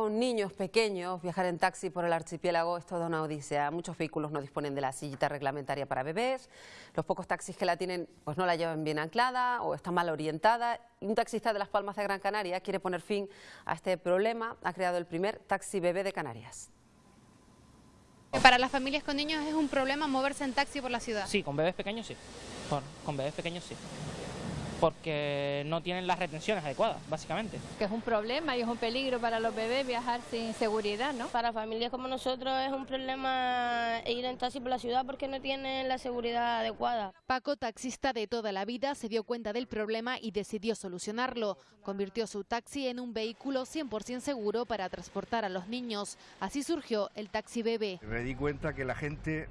Con niños pequeños, viajar en taxi por el archipiélago es toda una odisea. Muchos vehículos no disponen de la sillita reglamentaria para bebés. Los pocos taxis que la tienen pues no la llevan bien anclada o está mal orientada. Y un taxista de Las Palmas de Gran Canaria quiere poner fin a este problema. Ha creado el primer taxi bebé de Canarias. Para las familias con niños es un problema moverse en taxi por la ciudad. Sí, con bebés pequeños sí. con bebés pequeños sí porque no tienen las retenciones adecuadas, básicamente. Que es un problema y es un peligro para los bebés viajar sin seguridad, ¿no? Para familias como nosotros es un problema ir en taxi por la ciudad porque no tienen la seguridad adecuada. Paco, taxista de toda la vida, se dio cuenta del problema y decidió solucionarlo. Convirtió su taxi en un vehículo 100% seguro para transportar a los niños. Así surgió el taxi bebé. Me di cuenta que la gente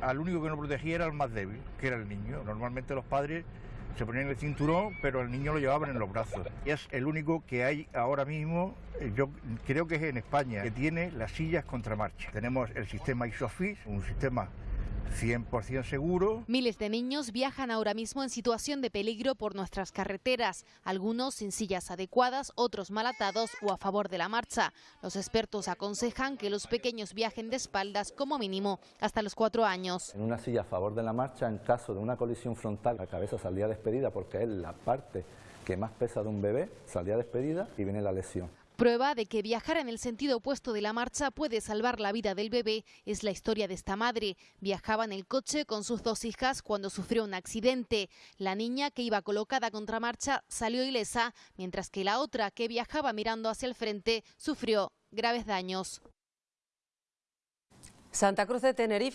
al único que no protegía era el más débil, que era el niño. Normalmente los padres se ponían el cinturón, pero el niño lo llevaban en los brazos. Y es el único que hay ahora mismo, eh, yo creo que es en España, que tiene las sillas contramarcha. Tenemos el sistema ISOFIS, un sistema 100% seguro. Miles de niños viajan ahora mismo en situación de peligro por nuestras carreteras, algunos sin sillas adecuadas, otros mal atados o a favor de la marcha. Los expertos aconsejan que los pequeños viajen de espaldas como mínimo hasta los cuatro años. En una silla a favor de la marcha, en caso de una colisión frontal, la cabeza saldría despedida porque es la parte que más pesa de un bebé, saldría despedida y viene la lesión. Prueba de que viajar en el sentido opuesto de la marcha puede salvar la vida del bebé es la historia de esta madre. Viajaba en el coche con sus dos hijas cuando sufrió un accidente. La niña que iba colocada contra marcha salió ilesa, mientras que la otra que viajaba mirando hacia el frente sufrió graves daños. Santa Cruz de Tenerife